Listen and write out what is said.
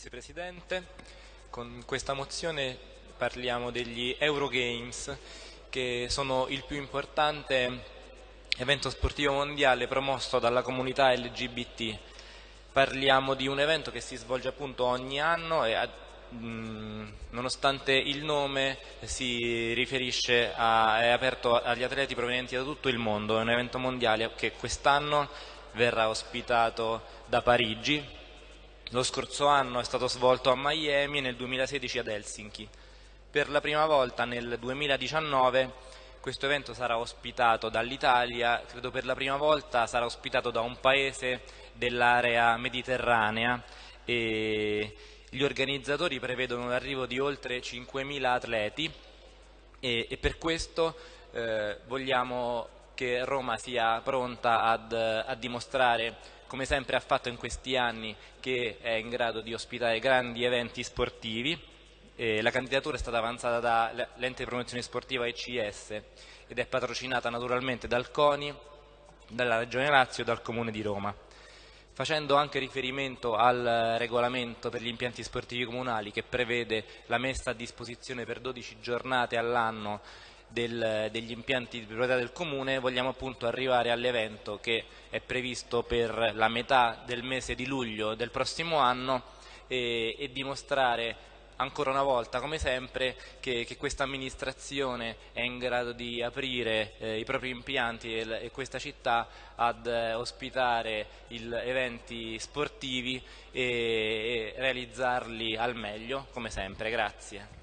Grazie Presidente. Con questa mozione parliamo degli Eurogames che sono il più importante evento sportivo mondiale promosso dalla comunità LGBT. Parliamo di un evento che si svolge appunto ogni anno e mh, nonostante il nome si riferisce a, è aperto agli atleti provenienti da tutto il mondo, è un evento mondiale che quest'anno verrà ospitato da Parigi lo scorso anno è stato svolto a Miami e nel 2016 ad Helsinki. Per la prima volta nel 2019 questo evento sarà ospitato dall'Italia, credo per la prima volta sarà ospitato da un paese dell'area mediterranea e gli organizzatori prevedono l'arrivo di oltre 5.000 atleti e, e, per questo eh, vogliamo che Roma sia pronta ad, a dimostrare come sempre ha fatto in questi anni, che è in grado di ospitare grandi eventi sportivi. Eh, la candidatura è stata avanzata dall'ente di promozione sportiva ECS ed è patrocinata naturalmente dal CONI, dalla Regione Lazio e dal Comune di Roma. Facendo anche riferimento al regolamento per gli impianti sportivi comunali che prevede la messa a disposizione per 12 giornate all'anno del, degli impianti di proprietà del comune vogliamo appunto arrivare all'evento che è previsto per la metà del mese di luglio del prossimo anno e, e dimostrare ancora una volta, come sempre, che, che questa amministrazione è in grado di aprire eh, i propri impianti e, e questa città ad eh, ospitare il, eventi sportivi e, e realizzarli al meglio, come sempre. Grazie.